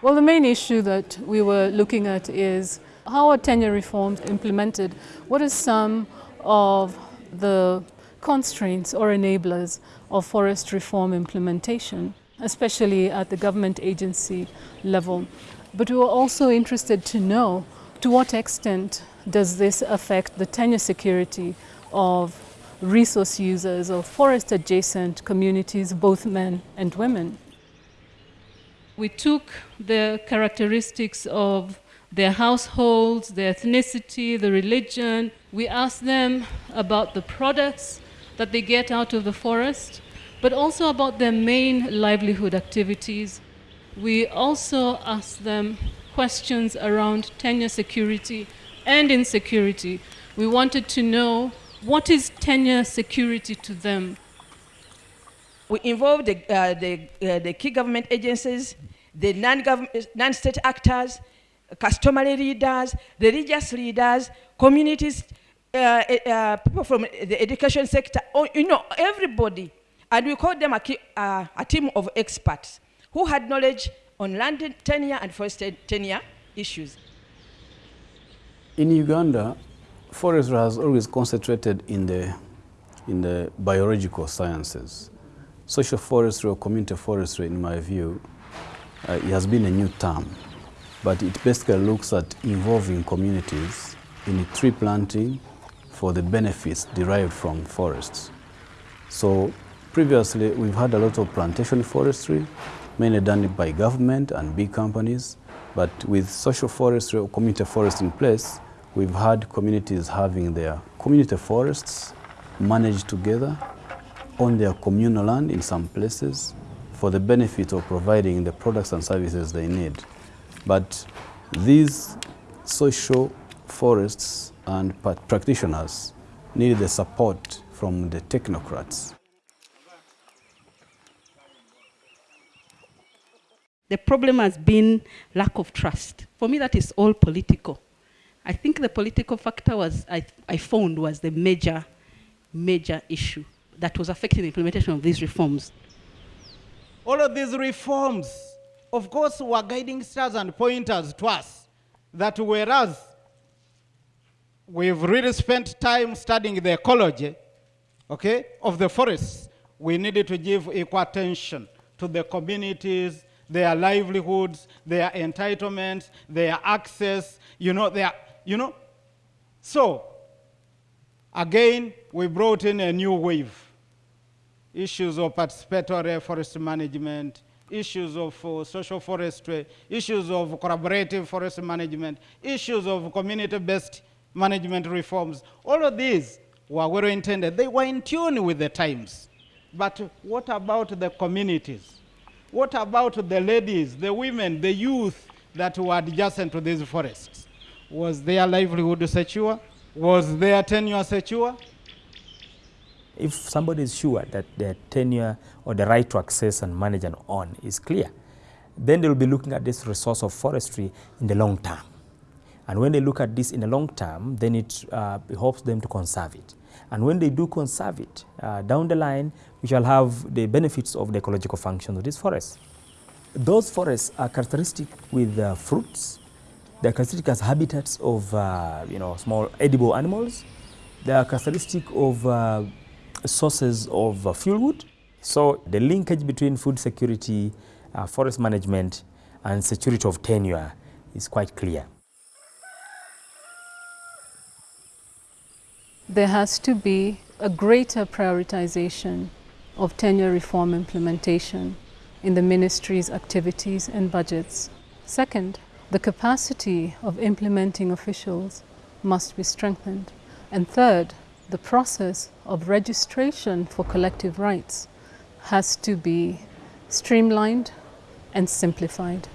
Well, the main issue that we were looking at is how are tenure reforms implemented? What are some of the constraints or enablers of forest reform implementation, especially at the government agency level? But we were also interested to know to what extent does this affect the tenure security of resource users of forest adjacent communities, both men and women. We took the characteristics of their households, their ethnicity, the religion. We asked them about the products that they get out of the forest, but also about their main livelihood activities. We also asked them questions around tenure security and insecurity. We wanted to know what is tenure security to them we involved the, uh, the, uh, the key government agencies, the non-state actors, customary leaders, religious leaders, communities, uh, uh, people from the education sector, oh, you know, everybody. And we called them a, uh, a team of experts who had knowledge on land tenure and forest tenure issues. In Uganda, forestry has always concentrated in the, in the biological sciences. Social forestry or community forestry, in my view, uh, it has been a new term, but it basically looks at involving communities in tree planting for the benefits derived from forests. So previously, we've had a lot of plantation forestry, mainly done by government and big companies, but with social forestry or community forest in place, we've had communities having their community forests managed together on their communal land in some places for the benefit of providing the products and services they need. But these social forests and practitioners need the support from the technocrats. The problem has been lack of trust. For me, that is all political. I think the political factor was, I, I found was the major, major issue that was affecting the implementation of these reforms. All of these reforms, of course, were guiding stars and pointers to us that whereas we've really spent time studying the ecology, okay, of the forests, we needed to give equal attention to the communities, their livelihoods, their entitlements, their access, you know, their, you know. So, again, we brought in a new wave issues of participatory forest management, issues of uh, social forestry, issues of collaborative forest management, issues of community-based management reforms. All of these were well intended. They were in tune with the times. But what about the communities? What about the ladies, the women, the youth that were adjacent to these forests? Was their livelihood secure? Was their tenure secure? If somebody is sure that their tenure or the right to access and manage and own is clear, then they will be looking at this resource of forestry in the long term. And when they look at this in the long term, then it uh, helps them to conserve it. And when they do conserve it, uh, down the line, we shall have the benefits of the ecological functions of these forests. Those forests are characteristic with uh, fruits. They are characteristic as habitats of uh, you know, small edible animals. They are characteristic of uh, sources of uh, fuel wood. So the linkage between food security, uh, forest management, and security of tenure is quite clear. There has to be a greater prioritization of tenure reform implementation in the ministry's activities and budgets. Second, the capacity of implementing officials must be strengthened. And third, the process of registration for collective rights has to be streamlined and simplified.